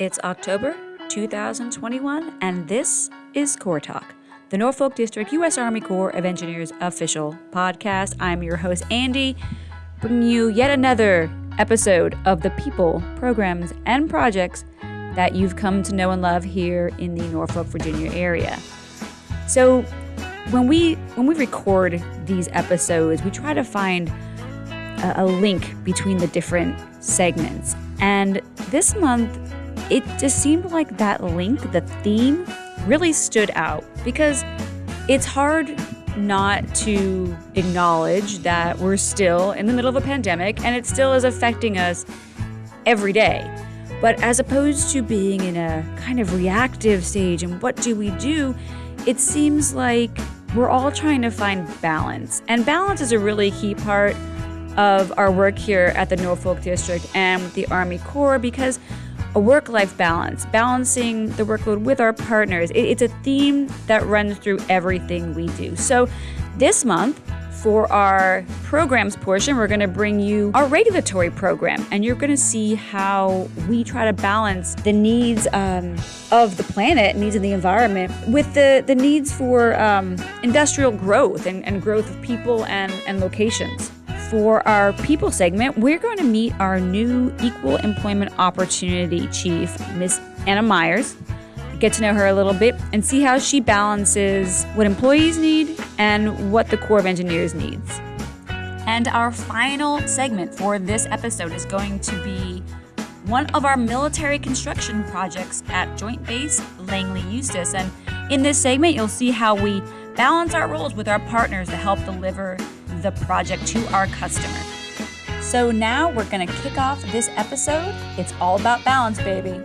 It's October 2021, and this is Corps Talk, the Norfolk District U.S. Army Corps of Engineers official podcast. I'm your host, Andy, bringing you yet another episode of the people, programs, and projects that you've come to know and love here in the Norfolk, Virginia area. So, when we when we record these episodes, we try to find a link between the different segments. And this month, it just seemed like that link, the theme, really stood out because it's hard not to acknowledge that we're still in the middle of a pandemic and it still is affecting us every day. But as opposed to being in a kind of reactive stage and what do we do, it seems like we're all trying to find balance. And balance is a really key part of our work here at the Norfolk District and with the Army Corps because a work life balance, balancing the workload with our partners, it's a theme that runs through everything we do. So this month, for our programs portion, we're going to bring you our regulatory program, and you're going to see how we try to balance the needs um, of the planet, needs of the environment, with the, the needs for um, industrial growth and, and growth of people and, and locations. For our people segment, we're going to meet our new Equal Employment Opportunity Chief, Miss Anna Myers. Get to know her a little bit and see how she balances what employees need and what the Corps of Engineers needs. And our final segment for this episode is going to be one of our military construction projects at Joint Base Langley Eustis. And in this segment, you'll see how we balance our roles with our partners to help deliver the project to our customer. So now we're going to kick off this episode. It's all about balance, baby.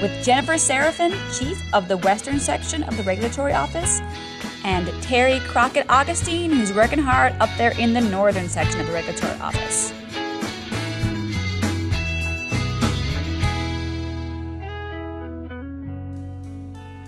With Jennifer Seraphin, Chief of the Western Section of the Regulatory Office, and Terry Crockett Augustine, who's working hard up there in the Northern Section of the Regulatory Office.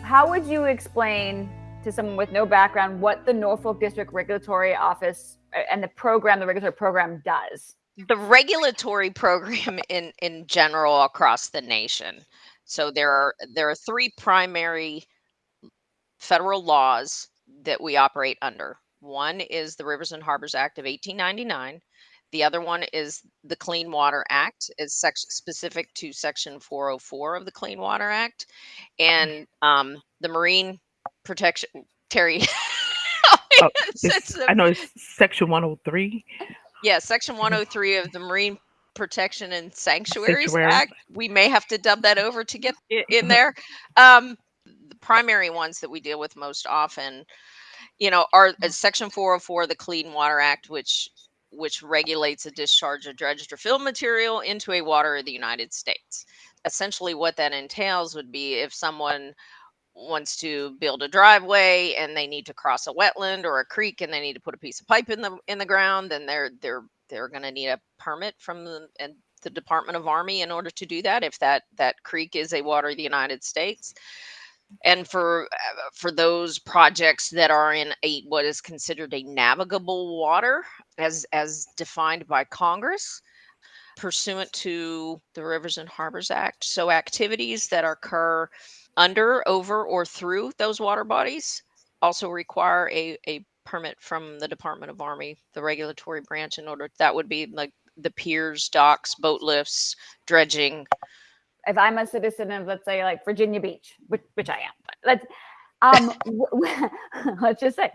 How would you explain to someone with no background what the Norfolk District Regulatory Office uh, and the program, the regulatory program does? The regulatory program in in general across the nation. So there are there are three primary federal laws that we operate under. One is the Rivers and Harbors Act of 1899. The other one is the Clean Water Act, is specific to Section 404 of the Clean Water Act, and um, the Marine protection, Terry. oh, I know it's section 103. Yeah, section mm-hmm. 103 of the Marine Protection and Sanctuaries Sanctuary. Act. We may have to dub that over to get in there. Um, the primary ones that we deal with most often, you know, are uh, section 404, the Clean Water Act, which which regulates the discharge of dredged or filled material into a water of the United States. Essentially, what that entails would be if someone wants to build a driveway and they need to cross a wetland or a creek and they need to put a piece of pipe in the in the ground then they're they're they're going to need a permit from the and the Department of Army in order to do that if that that creek is a water of the United States. And for uh, for those projects that are in a what is considered a navigable water as as defined by Congress pursuant to the Rivers and Harbors Act. So activities that occur under, over, or through those water bodies also require a, a permit from the Department of Army, the regulatory branch, in order that would be like the piers, docks, boat lifts, dredging. If I'm a citizen of, let's say, like Virginia Beach, which, which I am, but let's um, let's just say.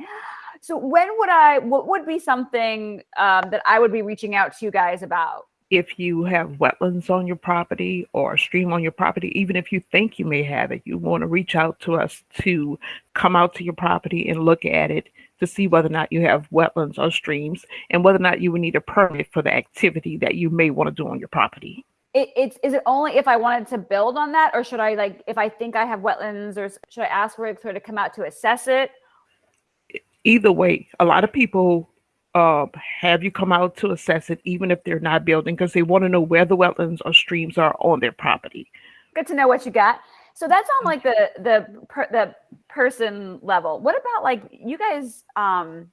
So when would I? What would be something um, that I would be reaching out to you guys about? If you have wetlands on your property or a stream on your property, even if you think you may have it, you want to reach out to us to come out to your property and look at it to see whether or not you have wetlands or streams and whether or not you would need a permit for the activity that you may want to do on your property. It, it's is it only if I wanted to build on that, or should I like if I think I have wetlands, or should I ask for it to come out to assess it? Either way, a lot of people uh, have you come out to assess it, even if they're not building, because they want to know where the wetlands or streams are on their property. Good to know what you got. So that's on like the the per, the person level. What about like you guys? Um,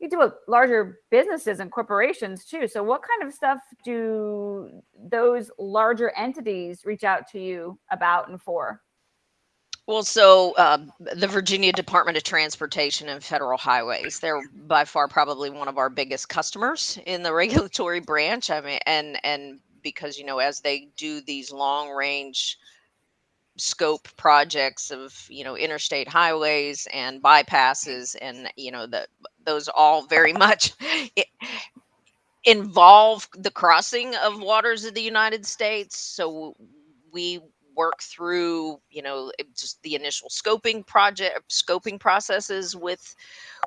you do with larger businesses and corporations too. So what kind of stuff do those larger entities reach out to you about and for? Well, so uh, the Virginia Department of Transportation and Federal Highways, they're by far probably one of our biggest customers in the regulatory branch. I mean, and and because you know, as they do these long range scope projects of you know interstate highways and bypasses and you know the those all very much involve the crossing of waters of the United States so we work through you know just the initial scoping project scoping processes with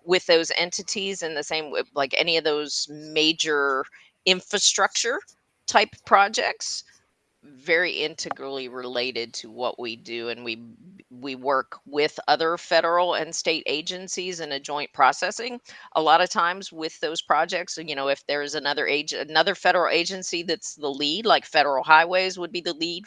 with those entities and the same with like any of those major infrastructure type projects very integrally related to what we do and we we work with other federal and state agencies in a joint processing. A lot of times with those projects you know if there's another age another federal agency that's the lead like federal highways would be the lead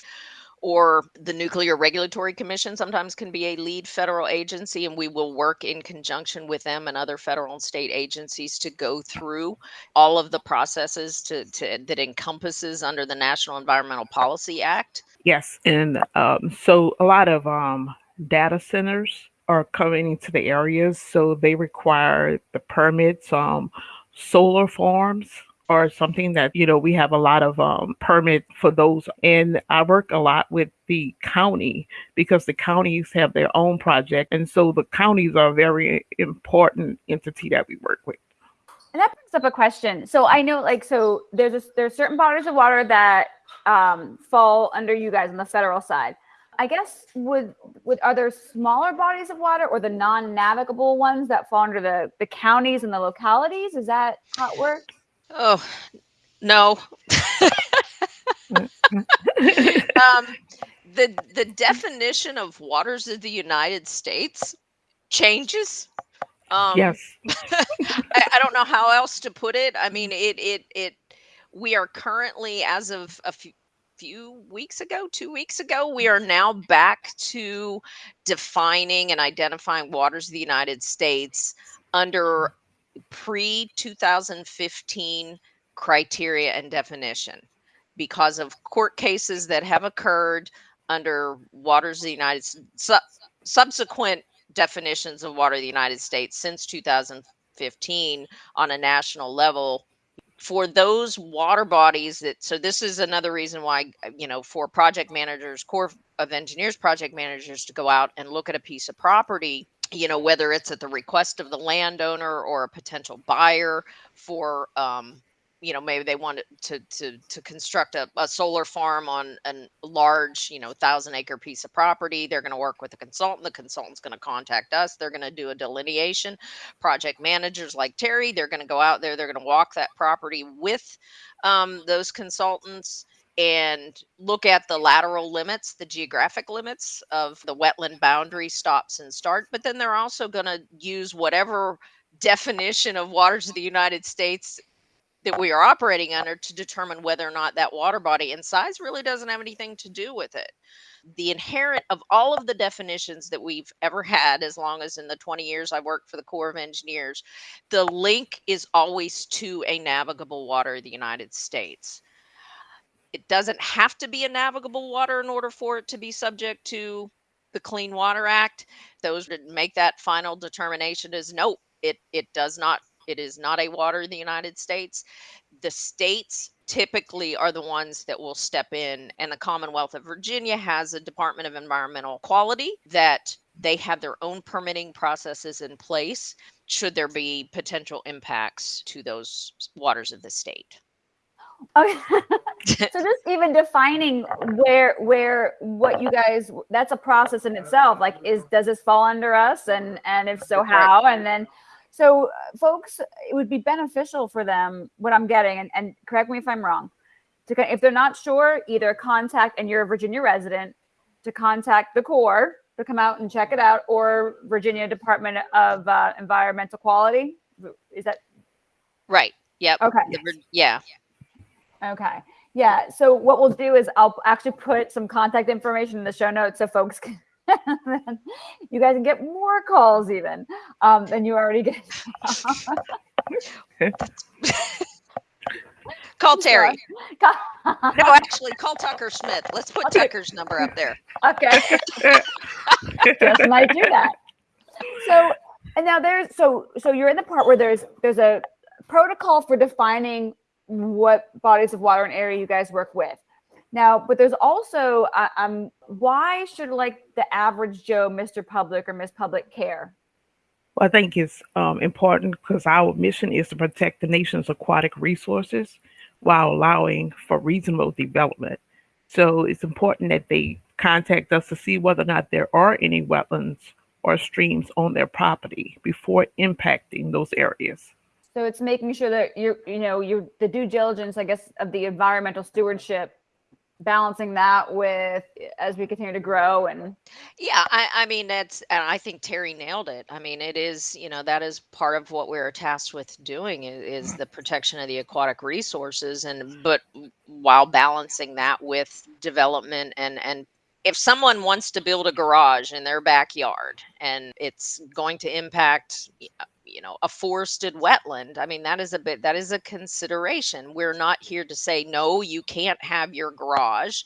or the Nuclear Regulatory Commission sometimes can be a lead federal agency, and we will work in conjunction with them and other federal and state agencies to go through all of the processes to, to that encompasses under the National Environmental Policy Act. Yes, and um, so a lot of um, data centers are coming into the areas, so they require the permits, um, solar farms or something that you know we have a lot of um, permit for those and i work a lot with the county because the counties have their own project and so the counties are a very important entity that we work with and that brings up a question so i know like so there's a, there's certain bodies of water that um, fall under you guys on the federal side I guess would would are there smaller bodies of water or the non-navigable ones that fall under the the counties and the localities? Is that how it works? Oh, no. um, the the definition of waters of the United States changes. Um, yes. I, I, don't know how else to put it. I mean, it it it. We are currently, as of a few few weeks ago, two weeks ago, we are now back to defining and identifying waters of the United States under pre 2015 criteria and definition because of court cases that have occurred under waters of the United su- subsequent definitions of water of the United States since 2015 on a national level for those water bodies that so this is another reason why uh, you know for project managers corps of engineers project managers to go out and look at a piece of property you know whether it's at the request of the landowner or a potential buyer for um, you know maybe they want to to to construct a, a solar farm on a large you know thousand acre piece of property they're going to work with a consultant the consultant's going to contact us they're going to do a delineation. Project managers like terry they're going to go out there they're going to walk that property with um, those consultants and look at the lateral limits, the geographic limits of the wetland boundary stops and start. But then they're also going to use whatever definition of waters of the United States that we are operating under to determine whether or not that water body and size really doesn't have anything to do with it. The inherent of all of the definitions that we've ever had, as long as in the 20 years I've worked for the Corps of Engineers, the link is always to a navigable water of the United States it doesn't have to be a navigable water in order for it to be subject to the Clean Water Act. Those that make that final determination is no, it it does not. It is not a water in the United States. The states typically are the ones that will step in, and the Commonwealth of Virginia has a Department of Environmental Quality that they have their own permitting processes in place should there be potential impacts to those waters of the state. Okay. Oh, so just even defining where where what you guys that's a process in itself. Like is does this fall under us and and if so how? And then so uh, folks it would be beneficial for them what I'm getting and, and correct me if I'm wrong. To if they're not sure, either contact and you're a Virginia resident to contact the Corps to come out and check it out or Virginia Department of uh, Environmental Quality. Is that right? Yep. Okay. Yeah. Okay. Yeah. So what we'll do is I'll actually put some contact information in the show notes so folks can you guys can get more calls even um, than you already get. call Terry. no, actually, call Tucker Smith. Let's put okay. Tucker's number up there. Okay. Just might do that. So, and now there's so so you're in the part where there's there's a protocol for defining what bodies of water and area you guys work with. Now, but there's also uh, um why should like the average Joe, Mr. Public or Miss Public care? Well, I think it's um, important because our mission is to protect the nation's aquatic resources while allowing for reasonable development. So it's important that they contact us to see whether or not there are any wetlands or streams on their property before impacting those areas. So it's making sure that you're, you know you're the due diligence, I guess, of the environmental stewardship balancing that with as we continue to grow and yeah I, I mean that's and i think terry nailed it. I mean it is you know that is part of what we're tasked with doing is, is the protection of the aquatic resources and but while balancing that with development and and if someone wants to build a garage in their backyard and it's going to impact you know a forested wetland i mean that is a bit that is a consideration. We're not here to say no you can't have your garage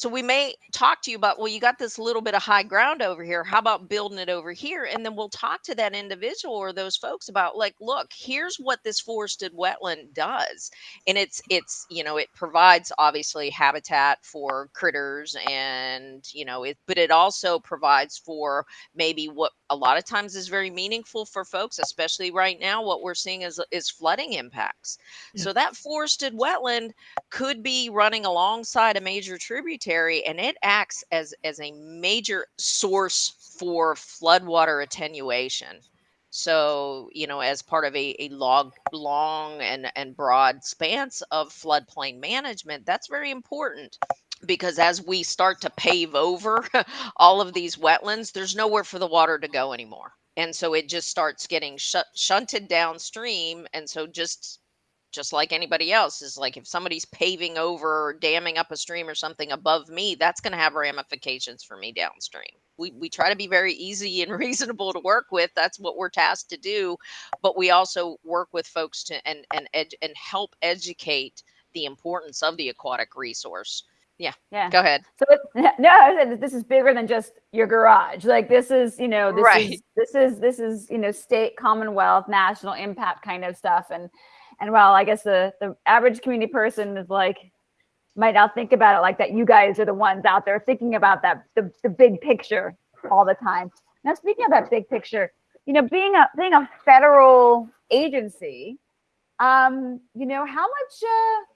so we may talk to you about, well, you got this little bit of high ground over here. How about building it over here? And then we'll talk to that individual or those folks about like, look, here's what this forested wetland does. And it's it's, you know, it provides obviously habitat for critters and, you know, it but it also provides for maybe what a lot of times is very meaningful for folks, especially right now, what we're seeing is is flooding impacts. Yeah. So that forested wetland could be running alongside a major tributary and it acts as as a major source for floodwater attenuation. So, you know, as part of a, a log, long and, and broad spans of floodplain management, that's very important because as we start to pave over all of these wetlands, there's nowhere for the water to go anymore. And so it just starts getting sh- shunted downstream. And so just just like anybody else is like if somebody's paving over or damming up a stream or something above me that's going to have ramifications for me downstream. We, we try to be very easy and reasonable to work with that's what we're tasked to do but we also work with folks to and and ed, and help educate the importance of the aquatic resource. Yeah yeah. go ahead. So no this is bigger than just your garage like this is you know this right. is this is this is you know state commonwealth national impact kind of stuff and and while I guess the the average community person is like might not think about it like that, you guys are the ones out there thinking about that the, the big picture all the time. Now speaking of that big picture, you know, being a being a federal agency, um, you know, how much uh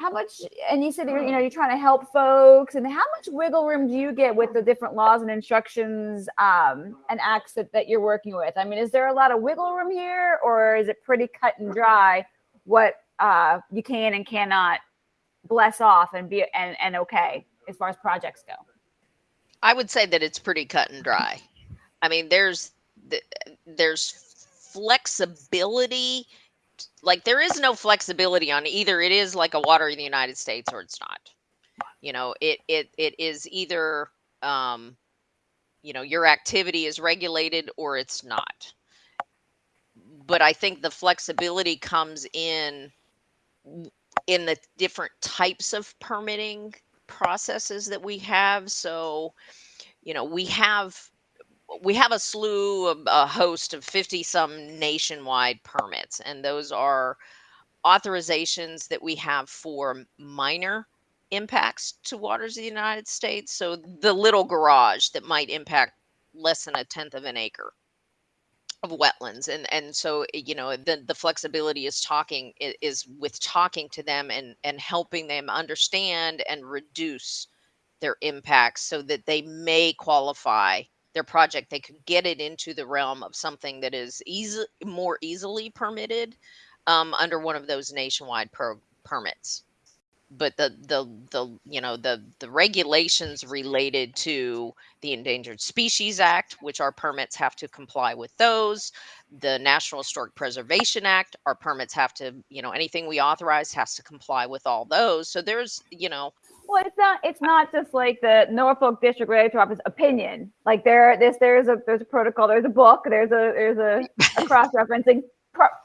how much and you said you're, you know you're trying to help folks and how much wiggle room do you get with the different laws and instructions um, and acts that, that you're working with? I mean is there a lot of wiggle room here or is it pretty cut and dry what uh, you can and cannot bless off and be and, and okay as far as projects go? I would say that it's pretty cut and dry. I mean there's there's flexibility like there is no flexibility on either it is like a water in the United States or it's not. You know, it it it is either um you know, your activity is regulated or it's not. But I think the flexibility comes in in the different types of permitting processes that we have. So, you know, we have we have a slew, of, a host of 50 some nationwide permits, and those are authorizations that we have for minor impacts to waters of the United States. So the little garage that might impact less than a tenth of an acre of wetlands and and so you know the the flexibility is talking is with talking to them and and helping them understand and reduce their impacts so that they may qualify their project, they could get it into the realm of something that is easy, more easily permitted um, under one of those nationwide per- permits. But the the the you know the the regulations related to the Endangered Species Act, which our permits have to comply with those, the National Historic Preservation Act, our permits have to you know anything we authorize has to comply with all those. So there's you know well, it's not. It's not just like the Norfolk District Regulatory Office opinion. Like there, this, there's a there's a protocol. There's a book. There's a there's a, a cross referencing.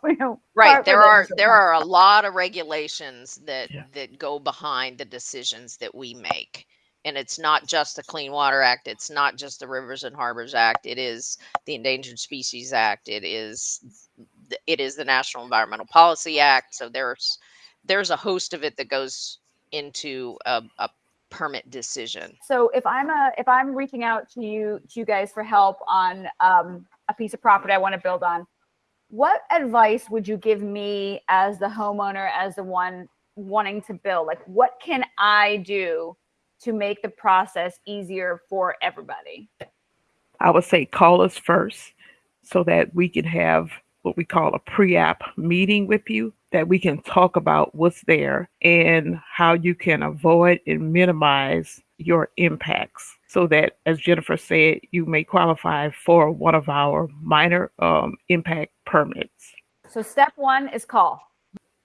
you know, right there are there are a lot of regulations that yeah. that go behind the decisions that we make and it's not just the clean water act it's not just the rivers and harbors act it is the endangered species act it is it is the national environmental policy act so there's there's a host of it that goes into a, a permit decision. So if i'm a if i'm reaching out to you to you guys for help on um, a piece of property i want to build on what advice would you give me as the homeowner as the one wanting to build? Like what can i do to make the process easier for everybody? I would say call us first so that we can have what we call a pre-app meeting with you that we can talk about what's there and how you can avoid and minimize your impacts. So that as jennifer said you may qualify for one of our minor um, impact permits. So step one is call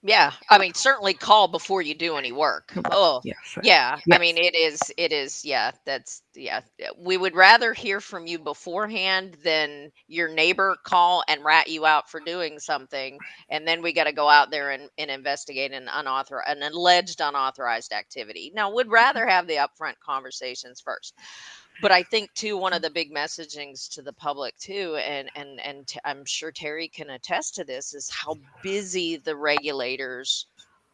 yeah, I mean, certainly call before you do any work. Oh, yes. yeah. Yes. I mean, it is, it is, yeah, that's, yeah. We would rather hear from you beforehand than your neighbor call and rat you out for doing something. And then we got to go out there and, and investigate an unauthorized, an alleged unauthorized activity. Now, would rather have the upfront conversations first but I think too one of the big messagings to the public too, and and and I'm sure Terry can attest to this, is how busy the regulators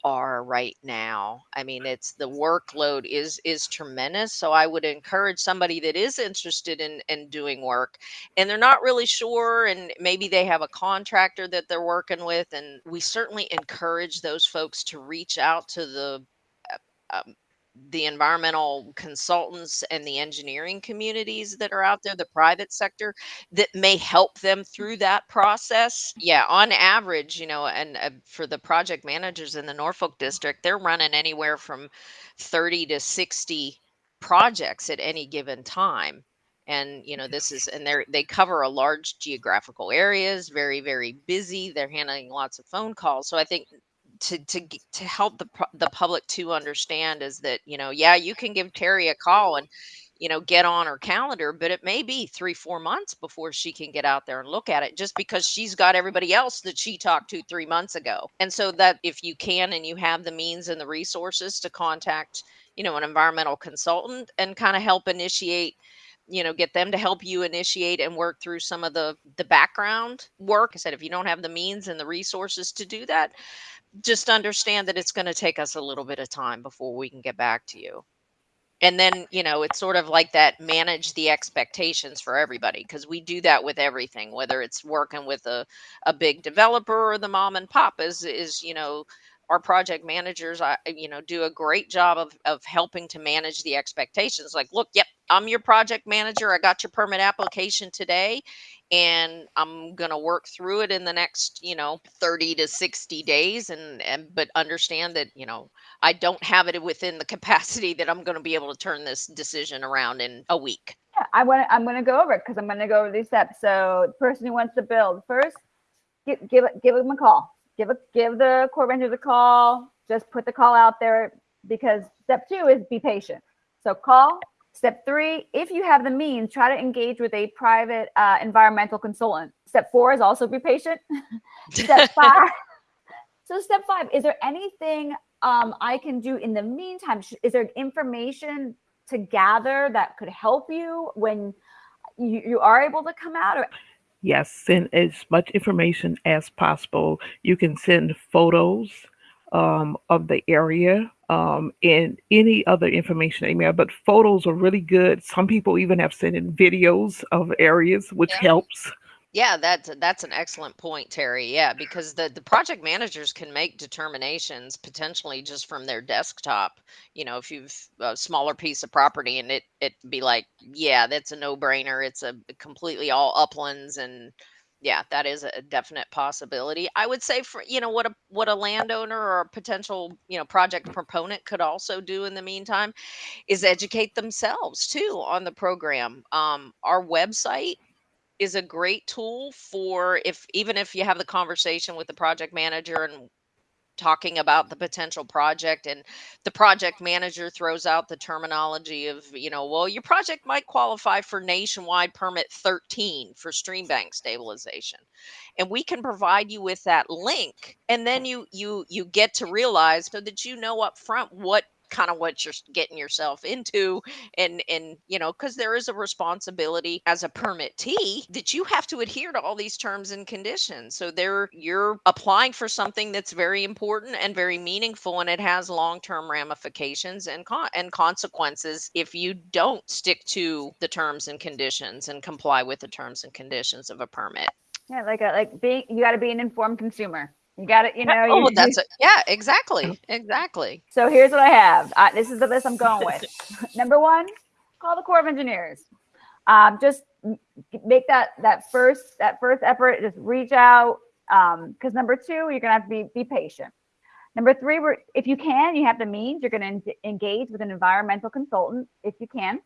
are right now. I mean, it's the workload is is tremendous. So I would encourage somebody that is interested in in doing work and they're not really sure and maybe they have a contractor that they're working with and we certainly encourage those folks to reach out to the uh, um, the environmental consultants and the engineering communities that are out there, the private sector that may help them through that process. Yeah, on average, you know, and uh, for the project managers in the Norfolk district, they're running anywhere from 30 to 60 projects at any given time and you know this is and they they cover a large geographical areas very very busy they're handling lots of phone calls so i think to to to help the the public to understand is that you know yeah you can give Terry a call and you know get on her calendar but it may be 3 4 months before she can get out there and look at it just because she's got everybody else that she talked to 3 months ago. And so that if you can and you have the means and the resources to contact you know an environmental consultant and kind of help initiate you know get them to help you initiate and work through some of the the background work. I said if you don't have the means and the resources to do that just understand that it's going to take us a little bit of time before we can get back to you. And then you know it's sort of like that manage the expectations for everybody because we do that with everything whether it's working with a, a big developer or the mom and pop is is you know our project managers I, you know do a great job of, of helping to manage the expectations. Like look yep i'm your project manager. I got your permit application today and i'm going to work through it in the next you know 30 to 60 days and and but understand that you know i don't have it within the capacity that i'm going to be able to turn this decision around in a week yeah i want i'm going to go over it because i'm going to go over these steps so the person who wants to build first give give, give them a call give a give the Corps Rangers a call. Just put the call out there because step two is be patient. So call. Step three, if you have the means, try to engage with a private uh, environmental consultant. Step four is also be patient. step five. so step five, is there anything um, I can do in the meantime? Is there information to gather that could help you when you, you are able to come out? Or Yes, send as much information as possible. You can send photos um, of the area um, and any other information they email, but photos are really good. Some people even have sent in videos of areas, which yeah. helps. Yeah, that's that's an excellent point, Terry. Yeah, because the the project managers can make determinations potentially just from their desktop. You know, if you've a smaller piece of property and it it be like, yeah, that's a no brainer. It's a completely all uplands and yeah, that is a definite possibility. I would say for you know what a what a landowner or a potential you know project proponent could also do in the meantime is educate themselves too on the program. Um, our website is a great tool for if even if you have the conversation with the project manager and talking about the potential project and the project manager throws out the terminology of you know well your project might qualify for nationwide permit 13 for stream bank stabilization. And we can provide you with that link and then you you you get to realize so that you know up front what kind of what you're getting yourself into and and you know because there is a responsibility as a permittee that you have to adhere to all these terms and conditions. So there you're applying for something that's very important and very meaningful and it has long-term ramifications and con- and consequences if you don't stick to the terms and conditions and comply with the terms and conditions of a permit. Yeah like a like being you got to be an informed consumer you got it. You know. Oh, you, that's it. Yeah, exactly. Exactly. So here's what I have. Uh, this is the list I'm going with. Number one, call the Corps of Engineers. Um, just make that that first that first effort. Just reach out. Because um, number two, you're gonna have to be be patient. Number three, we're, if you can, you have the means. You're going to engage with an environmental consultant if you can.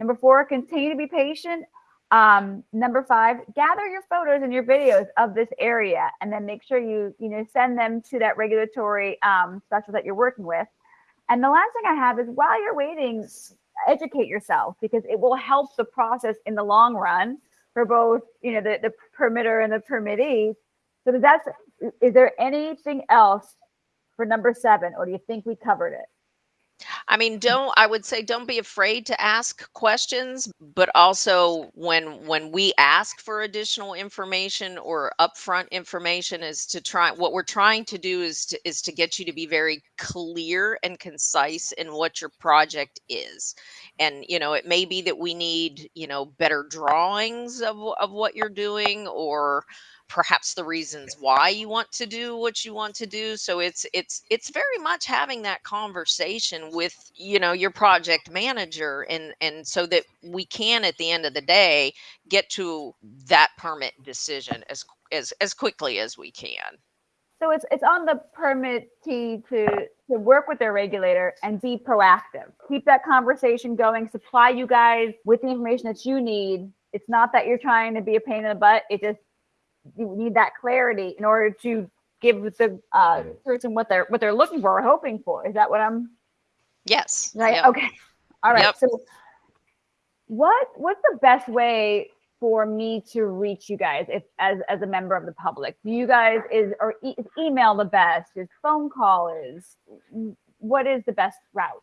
Number four, continue to be patient. Um, number five, gather your photos and your videos of this area and then make sure you, you know, send them to that regulatory um, specialist that you're working with. And the last thing I have is while you're waiting, educate yourself because it will help the process in the long run for both, you know, the, the permitter and the permittee. So that's, is there anything else for number seven, or do you think we covered it? I mean, mm. don't I would say don't be afraid to ask questions, but also when when we ask for additional information or upfront information is to try what we're trying to do is to is to get you to be very clear and concise in what your project is. And you know, it may be that we need, you know, better drawings of of what you're doing or perhaps the reasons why you want to do what you want to do so it's it's it's very much having that conversation with you know your project manager and and so that we can at the end of the day get to that permit decision as as as quickly as we can so it's it's on the permittee to to work with their regulator and be proactive keep that conversation going supply you guys with the information that you need it's not that you're trying to be a pain in the butt it just you need that clarity in order to give the uh, person what they're what they're looking for or hoping for. Is that what I'm? Yes. Right. Yep. Okay. All right. Yep. So, what what's the best way for me to reach you guys if as as a member of the public? Do you guys is or e- is email the best? Is phone call is what is the best route?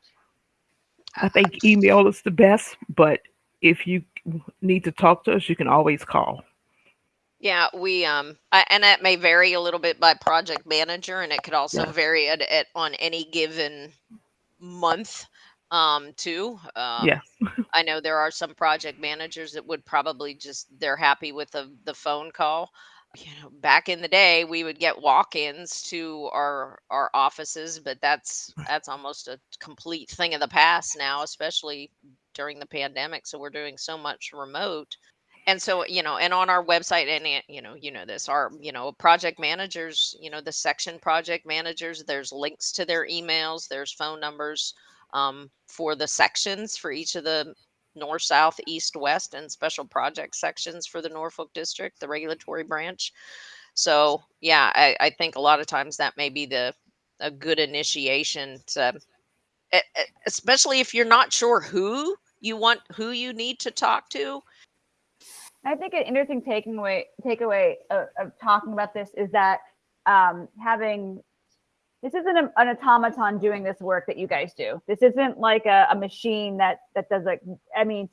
I think email is the best, but if you need to talk to us, you can always call. Yeah, we um, I, and that may vary a little bit by project manager, and it could also yeah. vary at, at on any given month um too um, yeah. I know there are some project managers that would probably just they're happy with the the phone call. You know back in the day we would get walk-ins to our our offices but that's that's almost a complete thing of the past now especially during the pandemic so we're doing so much remote and so you know and on our website and you know you know this our you know project managers you know the section project managers there's links to their emails there's phone numbers um, for the sections for each of the north south east west and special project sections for the norfolk district the regulatory branch. So yeah i, I think a lot of times that may be the a good initiation to especially if you're not sure who you want who you need to talk to I think an interesting takeaway takeaway of, of talking about this is that um, having this isn't a, an automaton doing this work that you guys do. This isn't like a, a machine that that does like. I mean,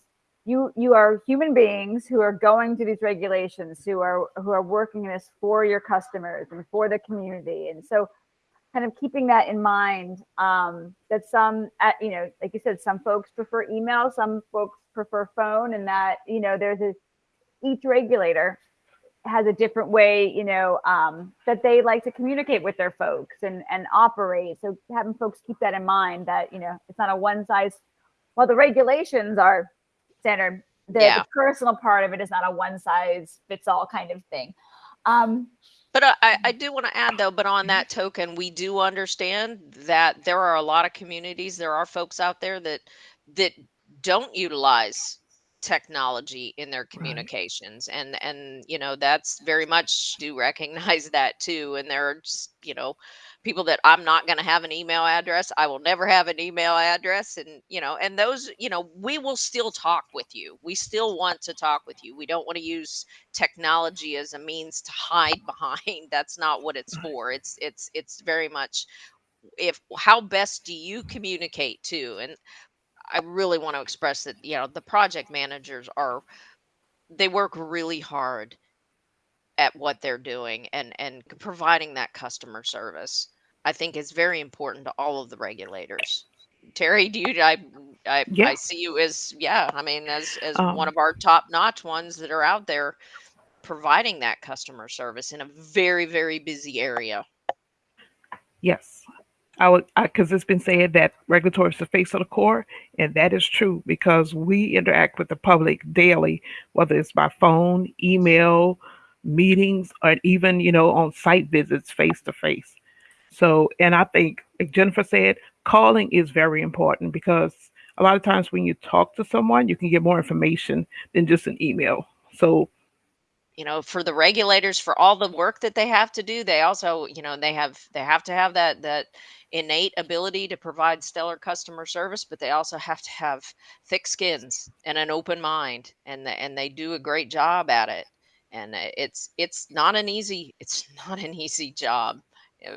you you are human beings who are going to these regulations, who are who are working this for your customers and for the community, and so kind of keeping that in mind. Um, that some, at, you know, like you said, some folks prefer email, some folks prefer phone, and that you know there's a each regulator has a different way, you know, um, that they like to communicate with their folks and and operate. So having folks keep that in mind that you know it's not a one size. Well, the regulations are standard. The, yeah. the personal part of it is not a one size fits all kind of thing. Um, but I, I do want to add though, but on that token, we do understand that there are a lot of communities, there are folks out there that that don't utilize technology in their communications right. and and you know that's very much do recognize that too and there are just, you know people that I'm not going to have an email address. I will never have an email address. And, you know, and those, you know, we will still talk with you. We still want to talk with you. We don't want to use technology as a means to hide behind. That's not what it's for. It's, it's, it's very much if how best do you communicate to? And I really want to express that, you know, the project managers are, they work really hard at what they're doing and and providing that customer service i think is very important to all of the regulators. Terry do you i i, yeah. I see you as yeah i mean as as um, one of our top notch ones that are out there providing that customer service in a very very busy area. Yes I would because it's been said that regulatory is the face of the Corps, and that is true because we interact with the public daily, whether it's by phone, email, meetings or even you know on site visits face to face so and i think like jennifer said calling is very important because a lot of times when you talk to someone you can get more information than just an email. So you know for the regulators for all the work that they have to do they also you know they have they have to have that that innate ability to provide stellar customer service but they also have to have thick skins and an open mind and and they do a great job at it. And it's it's not an easy it's not an easy job uh,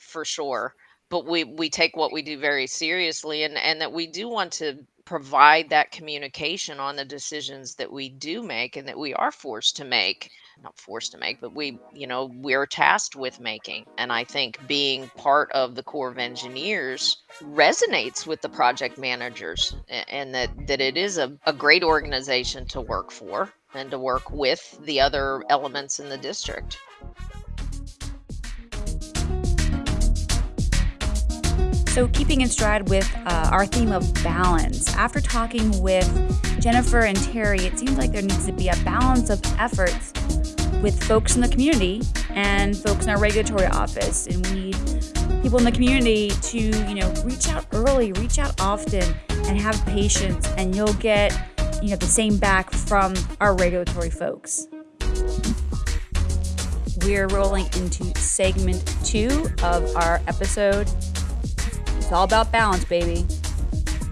for sure but we we take what we do very seriously and and that we do want to provide that communication on the decisions that we do make and that we are forced to make not forced to make but we you know we're tasked with making and i think being part of the corps of engineers resonates with the project managers and that that it is a, a great organization to work for and to work with the other elements in the district. So, keeping in stride with uh, our theme of balance, after talking with Jennifer and Terry, it seems like there needs to be a balance of efforts with folks in the community and folks in our regulatory office. And we need people in the community to, you know, reach out early, reach out often, and have patience, and you'll get you know the same back from our regulatory folks. We're rolling into segment two of our episode. It's all about balance, baby.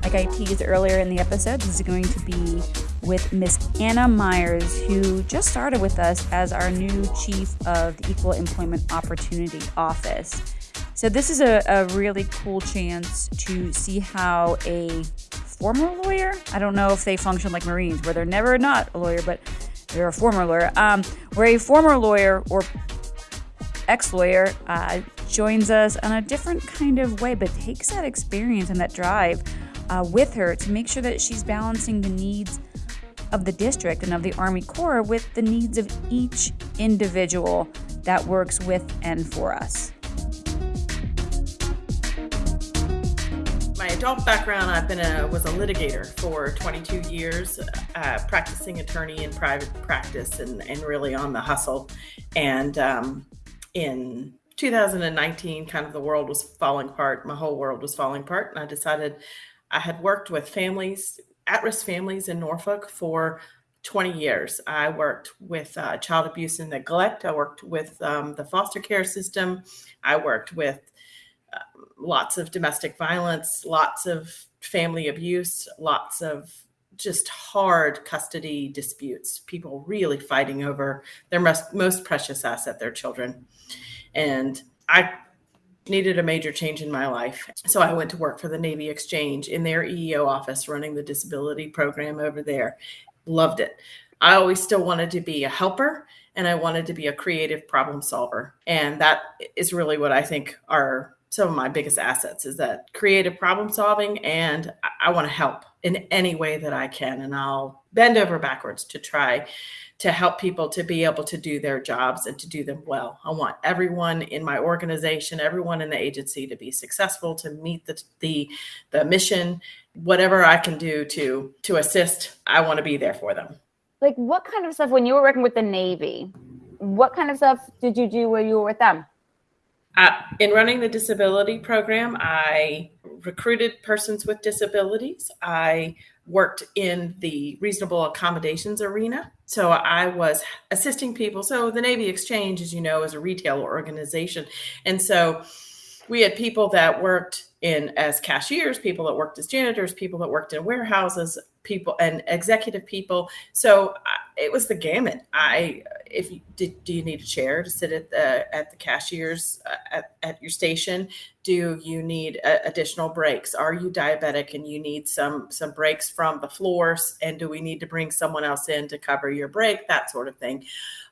Like I teased earlier in the episode, this is going to be with Miss Anna Myers, who just started with us as our new chief of the Equal Employment Opportunity Office. So, this is a, a really cool chance to see how a former lawyer. I don't know if they function like Marines, where they're never not a lawyer, but they're a former lawyer. Um, where a former lawyer or ex lawyer uh, joins us on a different kind of way, but takes that experience and that drive uh, with her to make sure that she's balancing the needs of the district and of the Army Corps with the needs of each individual that works with and for us. My adult background, I've been a was a litigator for 22 years, uh, practicing attorney in private practice and, and really on the hustle. And um, in 2019, kind of the world was falling apart. My whole world was falling apart, and I decided I had worked with families, at-risk families in Norfolk for 20 years. I worked with uh, child abuse and neglect. I worked with um, the foster care system. I worked with lots of domestic violence, lots of family abuse, lots of just hard custody disputes, people really fighting over their most, most precious asset, their children. And I needed a major change in my life. So I went to work for the Navy Exchange in their EEO office, running the disability program over there. Loved it. I always still wanted to be a helper and I wanted to be a creative problem solver. And that is really what I think are some of my biggest assets is that creative problem solving and I, I want to help in any way that I can and I'll bend over backwards to try to help people to be able to do their jobs and to do them well. I want everyone in my organization, everyone in the agency to be successful, to meet the the, the mission, whatever I can do to to assist, I want to be there for them. Like what kind of stuff when you were working with the Navy? What kind of stuff did you do when you were with them? Uh, in running the disability program, I recruited persons with disabilities. I worked in the reasonable accommodations arena. So I was assisting people. So the Navy Exchange, as you know, is a retail organization. And so we had people that worked in as cashiers, people that worked as janitors, people that worked in warehouses, people and executive people. So it was the gamut. I, if you did, do you need a chair to sit at the at the cashiers uh, at, at your station? Do you need uh, additional breaks? Are you diabetic and you need some some breaks from the floors? And do we need to bring someone else in to cover your break? That sort of thing,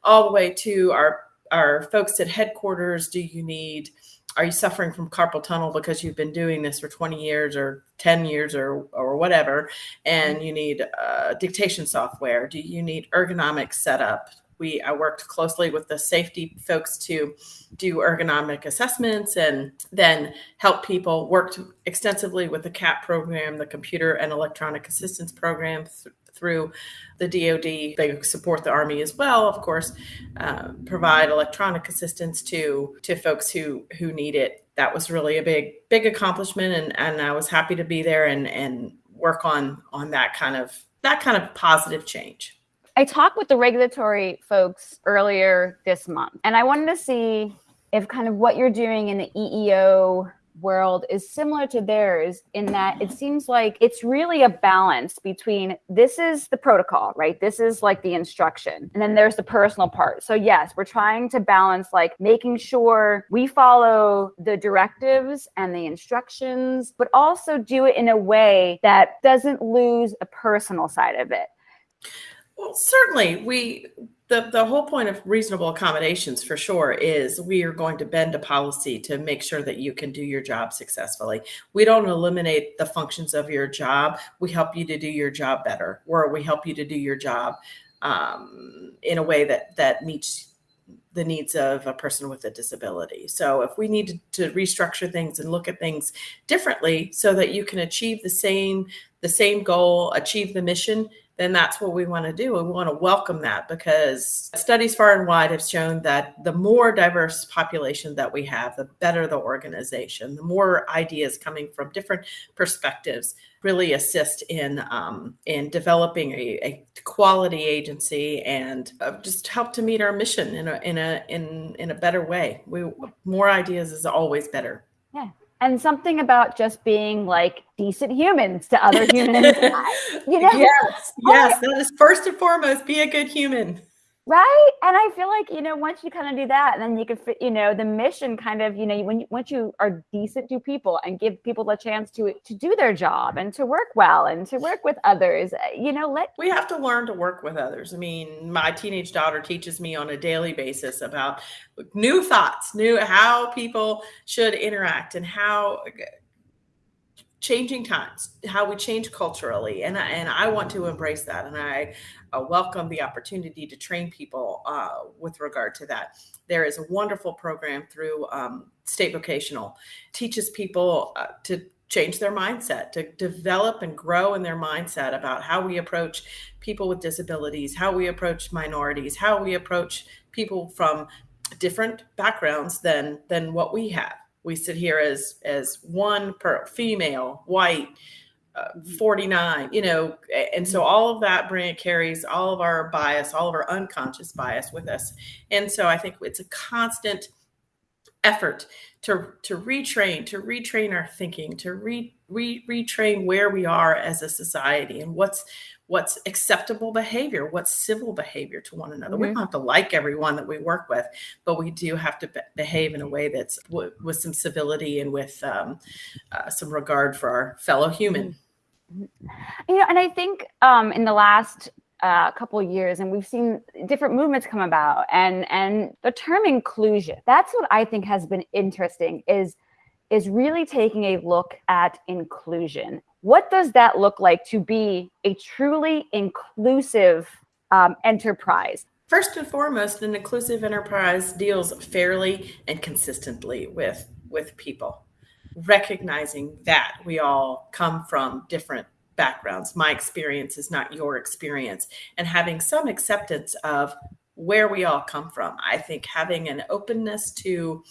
all the way to our our folks at headquarters. Do you need are you suffering from carpal tunnel because you've been doing this for 20 years or 10 years or or whatever and you need uh, dictation software? Do you need ergonomic setup? We i worked closely with the safety folks to do ergonomic assessments and then help people worked extensively with the cap program the computer and electronic assistance program th- through the DoD. They support the Army as well, of course, uh, provide electronic assistance to to folks who who need it. That was really a big big accomplishment, and and I was happy to be there and and work on on that kind of that kind of positive change. I talked with the regulatory folks earlier this month, and I wanted to see if kind of what you're doing in the EEO world is similar to theirs in that it seems like it's really a balance between this is the protocol, right? This is like the instruction, and then there's the personal part. So, yes, we're trying to balance like making sure we follow the directives and the instructions, but also do it in a way that doesn't lose a personal side of it. Well, certainly we the, the whole point of reasonable accommodations for sure is we are going to bend a policy to make sure that you can do your job successfully. We don't eliminate the functions of your job. We help you to do your job better, or we help you to do your job um, in a way that that meets the needs of a person with a disability. So if we need to, to restructure things and look at things differently so that you can achieve the same the same goal, achieve the mission, then that's what we want to do. We want to welcome that because studies far and wide have shown that the more diverse population that we have, the better the organization, the more ideas coming from different perspectives really assist in um, in developing a, a, quality agency and uh, just help to meet our mission in a in a in in a better way. We more ideas is always better. Yeah and something about just being like decent humans to other humans. you know? Yes, yes, that is first and foremost. Be a good human right? And i feel like you know once you kind of do that then you can fit you know the mission kind of you know when you once you are decent to people and give people a chance to to do their job and to work well and to work with others eh, you know let we have to learn to work with others. I mean my teenage daughter teaches me on a daily basis about new thoughts new how people should interact and how changing times how we change culturally. And and I want to embrace that. And I uh, welcome the opportunity to train people uh, with regard to that. There is a wonderful program through um, state vocational. Teaches people uh, to change their mindset to develop and grow in their mindset about how we approach people with disabilities how we approach minorities how we approach people from different backgrounds than than what we have. We sit here as as one per female white uh, 49 you know and so all of that brand carries all of our bias all of our unconscious bias with us. And so i think it's a constant effort to to retrain to retrain our thinking to re, re retrain where we are as a society and what's what's acceptable behavior, what's civil behavior to one another. Mm-hmm. We don't have to like everyone that we work with, but we do have to be- behave in a way that's w- with some civility and with um, uh, some regard for our fellow human. Mm-hmm. You know, and I think um, in the last uh, couple years and we've seen different movements come about and and the term inclusion that's what i think has been interesting is is really taking a look at inclusion what does that look like to be a truly inclusive um, enterprise? First and foremost, an inclusive enterprise deals fairly and consistently with, with people, recognizing that we all come from different backgrounds. My experience is not your experience, and having some acceptance of where we all come from. I think having an openness to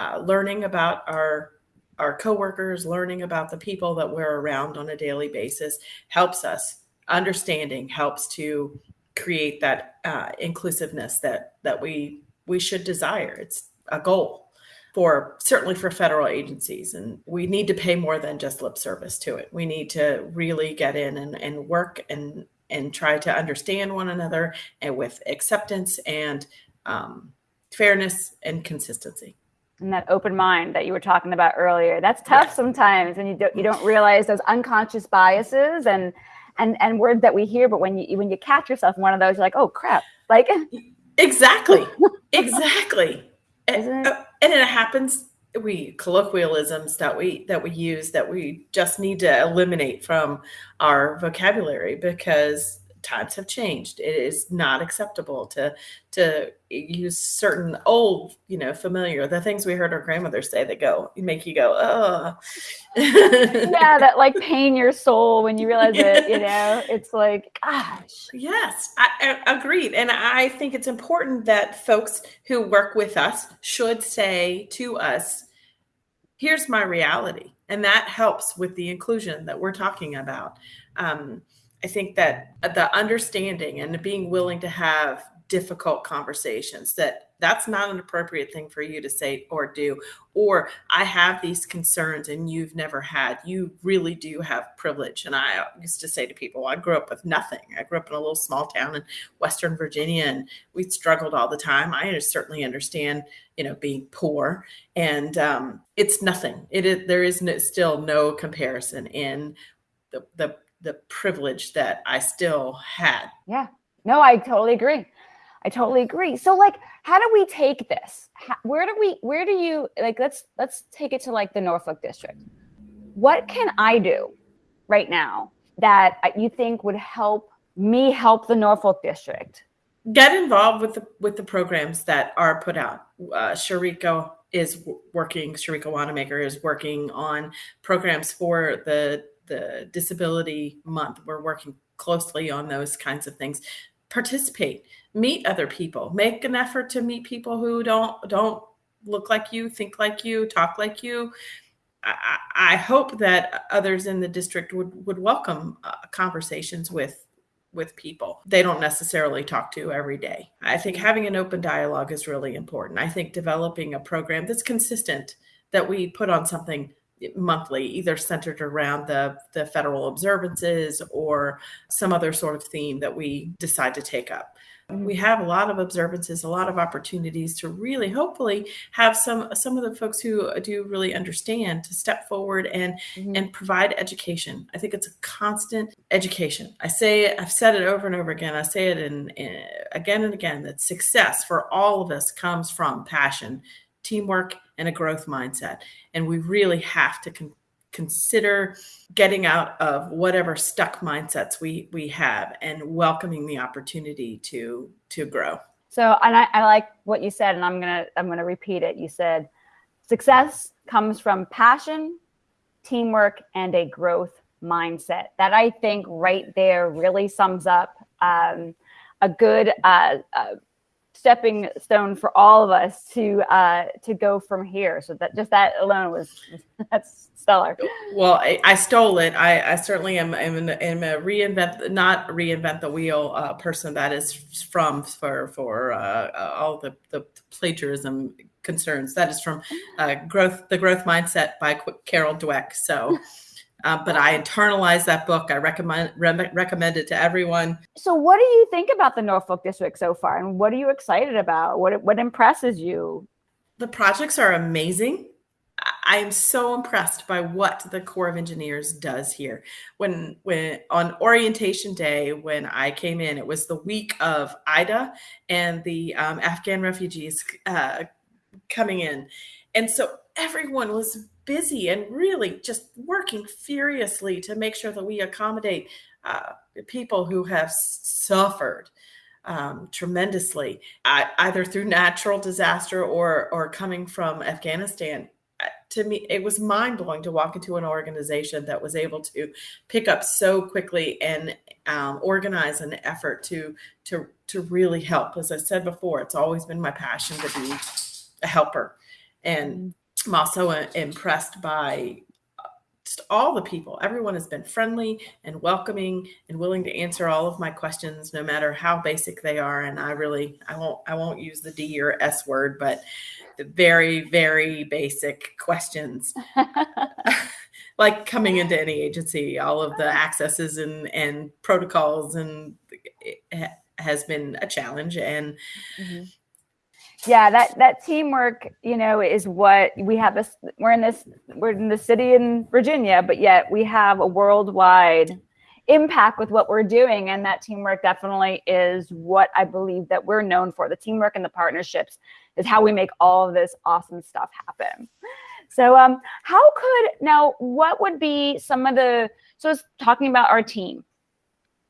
uh, learning about our our coworkers, learning about the people that we're around on a daily basis helps us. Understanding helps to create that uh, inclusiveness that that we we should desire. It's a goal for certainly for federal agencies and we need to pay more than just lip service to it we need to really get in and, and work and and try to understand one another and with acceptance and um, fairness and consistency and that open mind that you were talking about earlier. That's tough yeah. sometimes and you don't you don't realize those unconscious biases and and and words that we hear but when you when you catch yourself in one of those you're like oh crap. Like exactly. Exactly. And, uh, and it happens we colloquialisms that we that we use that we just need to eliminate from our vocabulary because times have changed. It is not acceptable to to use certain old you know familiar the things we heard our grandmothers say that go make you go oh yeah that like pain your soul when you realize it you know? It's like gosh. Yes I, I agreed. And i think it's important that folks who work with us should say to us here's my reality. And that helps with the inclusion that we're talking about. Um, I think that the understanding and being willing to have difficult conversations that that's not an appropriate thing for you to say or do. Or i have these concerns and you've never had. You really do have privilege. And i used to say to people i grew up with nothing. I grew up in a little small town in western virginia and we struggled all the time. I certainly understand you know being poor. And um, it's nothing. It is there is no, still no comparison in the, the the privilege that I still had. Yeah. No, I totally agree. I totally agree. So like how do we take this? How, where do we where do you like let's let's take it to like the Norfolk district. What can I do right now that you think would help me help the Norfolk district? Get involved with the with the programs that are put out. Uh, Sharika is working. Sharika Wanamaker is working on programs for the the disability month we're working closely on those kinds of things. Participate meet other people make an effort to meet people who don't don't look like you think like you talk like you. I, I hope that others in the district would would welcome uh, conversations with with people. They don't necessarily talk to every day. I think having an open dialogue is really important. I think developing a program that's consistent that we put on something monthly, either centered around the, the federal observances or some other sort of theme that we decide to take up. We have a lot of observances, a lot of opportunities to really, hopefully, have some some of the folks who do really understand to step forward and mm-hmm. and provide education. I think it's a constant education. I say I've said it over and over again. I say it in, in again and again that success for all of us comes from passion, teamwork, and a growth mindset. And we really have to con- consider getting out of whatever stuck mindsets we we have and welcoming the opportunity to to grow. So, and I, I like what you said, and I'm gonna I'm gonna repeat it. You said success comes from passion, teamwork, and a growth mindset. That I think right there really sums up um, a good uh, uh, stepping stone for all of us to uh, to go from here. So that just that alone was that's stellar. Well, I, I stole it. I, I certainly am, am, am a reinvent, not reinvent the wheel uh, person. That is from for for uh, all the the plagiarism concerns. That is from uh, growth the growth mindset by Carol Dweck. So. Uh, but I internalized that book. I recommend re- recommend it to everyone. So, what do you think about the Norfolk District so far, and what are you excited about? What what impresses you? The projects are amazing. I am so impressed by what the Corps of Engineers does here. When when on orientation day, when I came in, it was the week of Ida and the um, Afghan refugees uh, coming in, and so everyone was busy and really just working furiously to make sure that we accommodate uh, people who have suffered um, tremendously, uh, either through natural disaster or or coming from Afghanistan. Uh, to me, it was mind blowing to walk into an organization that was able to pick up so quickly and um, organize an effort to to to really help. As I said before, it's always been my passion to be a helper, and I'm also uh, impressed by just all the people. Everyone has been friendly and welcoming and willing to answer all of my questions, no matter how basic they are. And I really, I won't, I won't use the D or S word, but the very, very basic questions. like coming into any agency, all of the accesses and and protocols and has been a challenge and. Mm-hmm yeah that that teamwork you know is what we have this we're in this we're in the city in virginia but yet we have a worldwide impact with what we're doing and that teamwork definitely is what i believe that we're known for. The teamwork and the partnerships is how we make all of this awesome stuff happen. So um how could now what would be some of the so it's talking about our team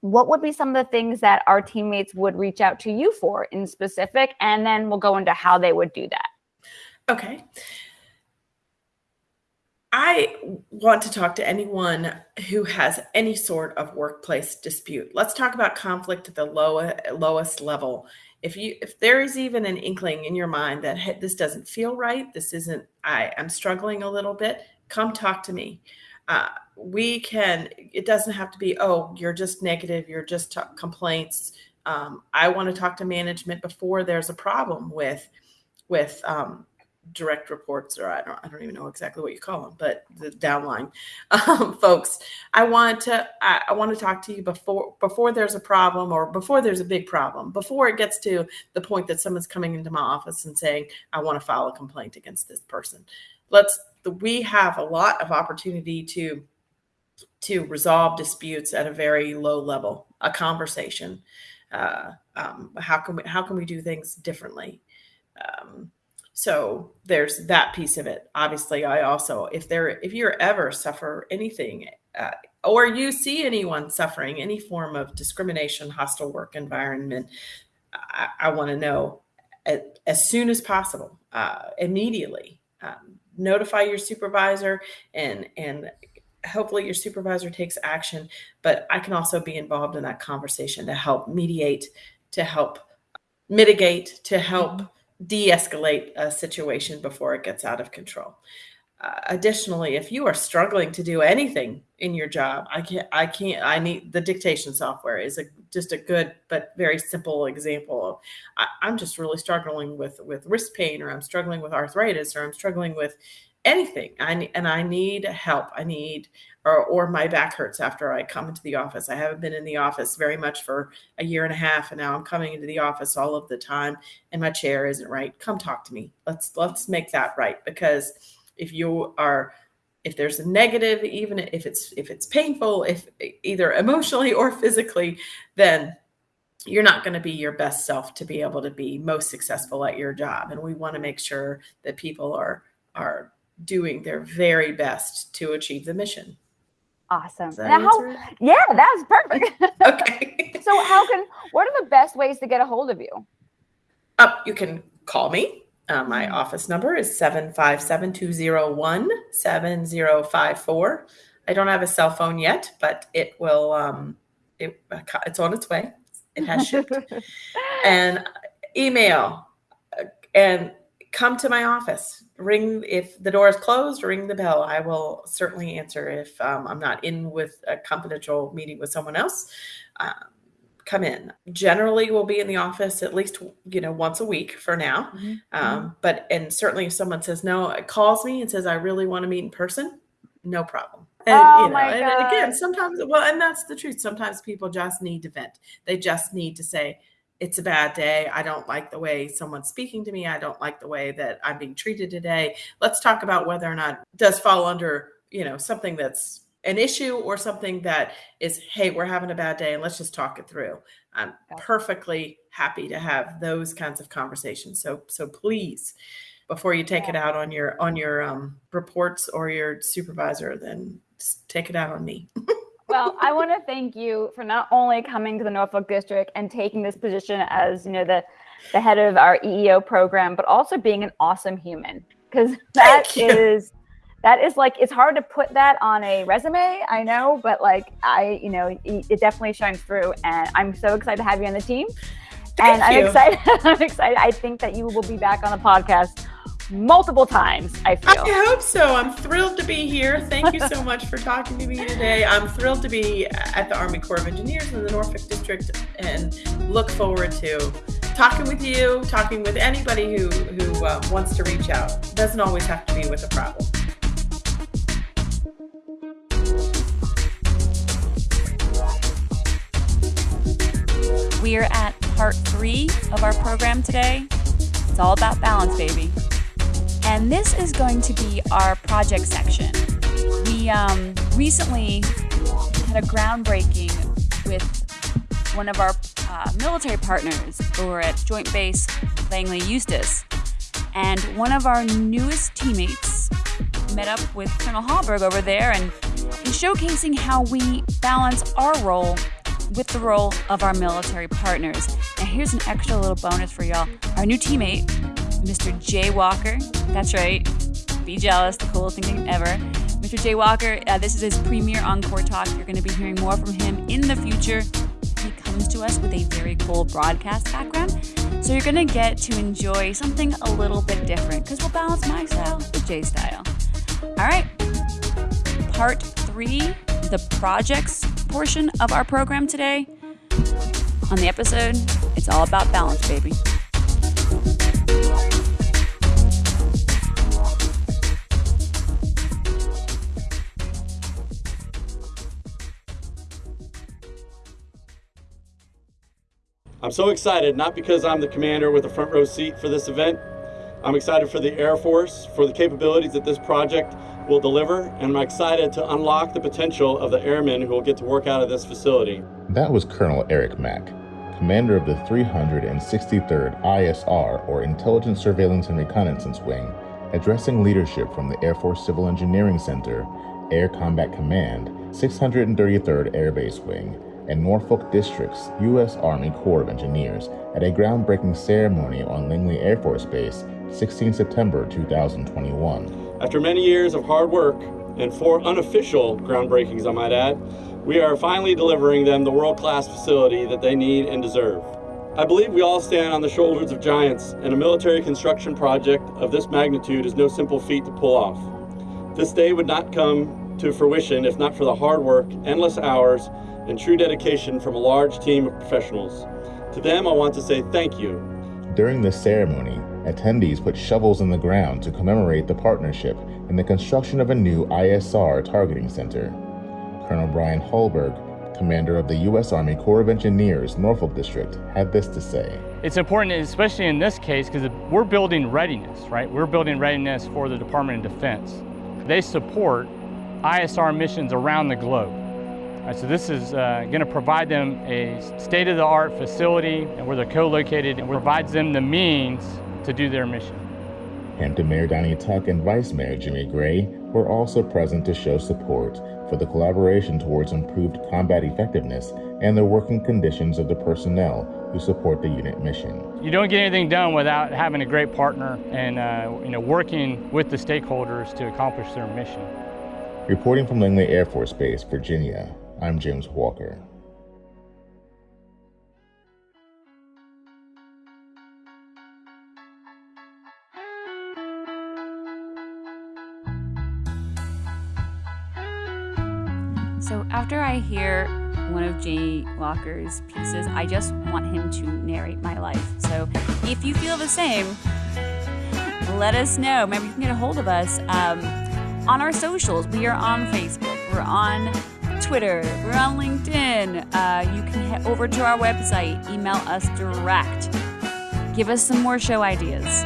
what would be some of the things that our teammates would reach out to you for in specific? And then we'll go into how they would do that. Okay. I want to talk to anyone who has any sort of workplace dispute. Let's talk about conflict at the low, lowest level. If you if there is even an inkling in your mind that hey, this doesn't feel right, this isn't I I'm struggling a little bit, come talk to me. Uh, we can it doesn't have to be oh you're just negative you're just t- complaints. Um, i want to talk to management before there's a problem with with um, direct reports or I don't, I don't even know exactly what you call them but the downline um, folks. I want to I, I want to talk to you before before there's a problem or before there's a big problem before it gets to the point that someone's coming into my office and saying i want to file a complaint against this person. Let's we have a lot of opportunity to to resolve disputes at a very low level, a conversation. Uh, um, how can we how can we do things differently? Um, so there's that piece of it. Obviously, I also if there if you're ever suffer anything uh, or you see anyone suffering any form of discrimination, hostile work environment, I, I want to know as, as, soon as possible, uh, immediately. Um, notify your supervisor and and hopefully your supervisor takes action but i can also be involved in that conversation to help mediate to help mitigate to help mm-hmm. de-escalate a situation before it gets out of control uh, additionally if you are struggling to do anything in your job i can't i can't i need the dictation software is a, just a good but very simple example I, i'm just really struggling with with wrist pain or i'm struggling with arthritis or i'm struggling with anything. I, and i need help. I need or, or my back hurts after i come into the office. I haven't been in the office very much for a year and a half and now i'm coming into the office all of the time and my chair isn't right. Come talk to me. Let's let's make that right because if you are if there's a negative even if it's if it's painful if either emotionally or physically then you're not going to be your best self to be able to be most successful at your job and we want to make sure that people are are doing their very best to achieve the mission. Awesome. Now, how, yeah, that's perfect. okay. so, how can? What are the best ways to get a hold of you? Uh, you can call me. Uh, my mm-hmm. office number is 757 201 7054. I don't have a cell phone yet, but it will, um, it, it's on its way. It has shipped. and email uh, and come to my office. Ring if the door is closed ring the bell. I will certainly answer if um, i'm not in with a confidential meeting with someone else. Um, come in. Generally we'll be in the office at least you know once a week for now. Mm-hmm. um, mm-hmm. but and certainly if someone says no it calls me and says i really want to meet in person no problem. And, oh you know, my God. and again sometimes well and that's the truth. Sometimes people just need to vent. They just need to say it's a bad day. I don't like the way someone's speaking to me. I don't like the way that I'm being treated today. Let's talk about whether or not does fall under, you know, something that's an issue or something that is, hey, we're having a bad day and let's just talk it through. I'm perfectly happy to have those kinds of conversations. So so please before you take it out on your on your um, reports or your supervisor, then take it out on me. well, I want to thank you for not only coming to the Norfolk District and taking this position as, you know, the the head of our EEO program, but also being an awesome human. Because that is that is like it's hard to put that on a resume i know but like i you know it definitely shines through and i'm so excited to have you on the team. Thank and i'm excited i'm excited. I think that you will be back on the podcast multiple times, I feel. I hope so. I'm thrilled to be here. Thank you so much for talking to me today. I'm thrilled to be at the Army Corps of Engineers in the Norfolk District and look forward to talking with you, talking with anybody who, who uh, wants to reach out. It doesn't always have to be with a problem. We are at part three of our program today. It's all about balance, baby. And this is going to be our project section. We um, recently had a groundbreaking with one of our uh, military partners over at Joint Base Langley Eustis. And one of our newest teammates met up with Colonel Hallberg over there and is showcasing how we balance our role with the role of our military partners. Now, here's an extra little bonus for y'all. Our new teammate, Mr. Jay Walker, that's right, be jealous, the coolest thing ever. Mr. Jay Walker, uh, this is his premiere Encore Talk. You're going to be hearing more from him in the future. He comes to us with a very cool broadcast background. So you're going to get to enjoy something a little bit different because we'll balance my style with Jay's style. All right, part three, the projects portion of our program today. On the episode, it's all about balance, baby. I'm so excited, not because I'm the commander with a front row seat for this event. I'm excited for the Air Force, for the capabilities that this project will deliver, and I'm excited to unlock the potential of the airmen who will get to work out of this facility. That was Colonel Eric Mack, commander of the 363rd ISR, or Intelligence Surveillance and Reconnaissance Wing, addressing leadership from the Air Force Civil Engineering Center, Air Combat Command, 633rd Air Base Wing, and Norfolk District's U.S. Army Corps of Engineers at a groundbreaking ceremony on Langley Air Force Base, 16 September 2021. After many years of hard work and four unofficial groundbreakings, I might add, we are finally delivering them the world class facility that they need and deserve. I believe we all stand on the shoulders of giants, and a military construction project of this magnitude is no simple feat to pull off. This day would not come to fruition if not for the hard work, endless hours, and true dedication from a large team of professionals. To them, I want to say thank you. During the ceremony, attendees put shovels in the ground to commemorate the partnership in the construction of a new ISR targeting center. Colonel Brian Hallberg, commander of the U.S. Army Corps of Engineers Norfolk District, had this to say. It's important, especially in this case, because we're building readiness, right? We're building readiness for the Department of Defense. They support ISR missions around the globe. Right, so this is uh, going to provide them a state-of-the-art facility and where they're co-located and provides them the means to do their mission. Hampton Mayor Donnie Tuck and Vice Mayor Jimmy Gray were also present to show support for the collaboration towards improved combat effectiveness and the working conditions of the personnel who support the unit mission. You don't get anything done without having a great partner and uh, you know working with the stakeholders to accomplish their mission. Reporting from Langley Air Force Base, Virginia, I'm James Walker. So after I hear one of Jay Walker's pieces, I just want him to narrate my life. So if you feel the same, let us know. Maybe you can get a hold of us um, on our socials. We are on Facebook. We're on Twitter, we're on LinkedIn. Uh, you can head over to our website, email us direct, give us some more show ideas.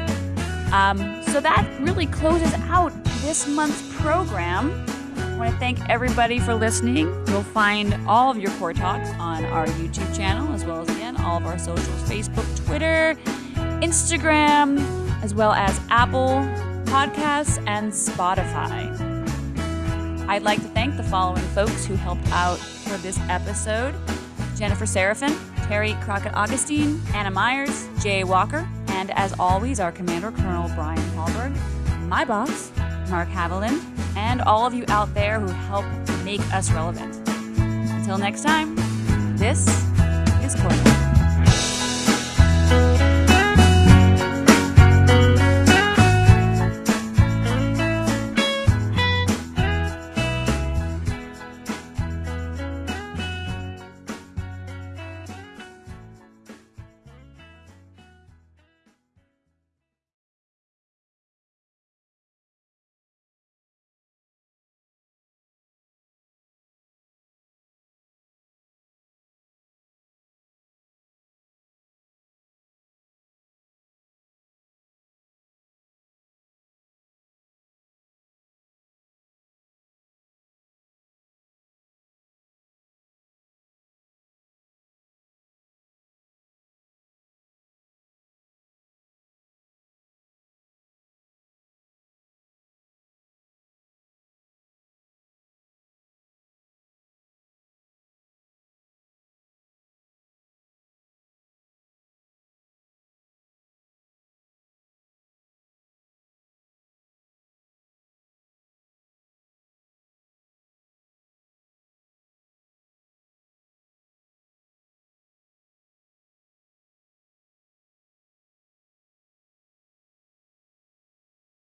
Um, so that really closes out this month's program. I want to thank everybody for listening. You'll find all of your Corps Talks on our YouTube channel, as well as again all of our socials Facebook, Twitter, Instagram, as well as Apple Podcasts and Spotify. I'd like to thank the following folks who helped out for this episode Jennifer Seraphin, Terry Crockett Augustine, Anna Myers, Jay Walker, and as always, our Commander Colonel Brian Hallberg, my boss, Mark Haviland, and all of you out there who help make us relevant. Until next time, this is Corps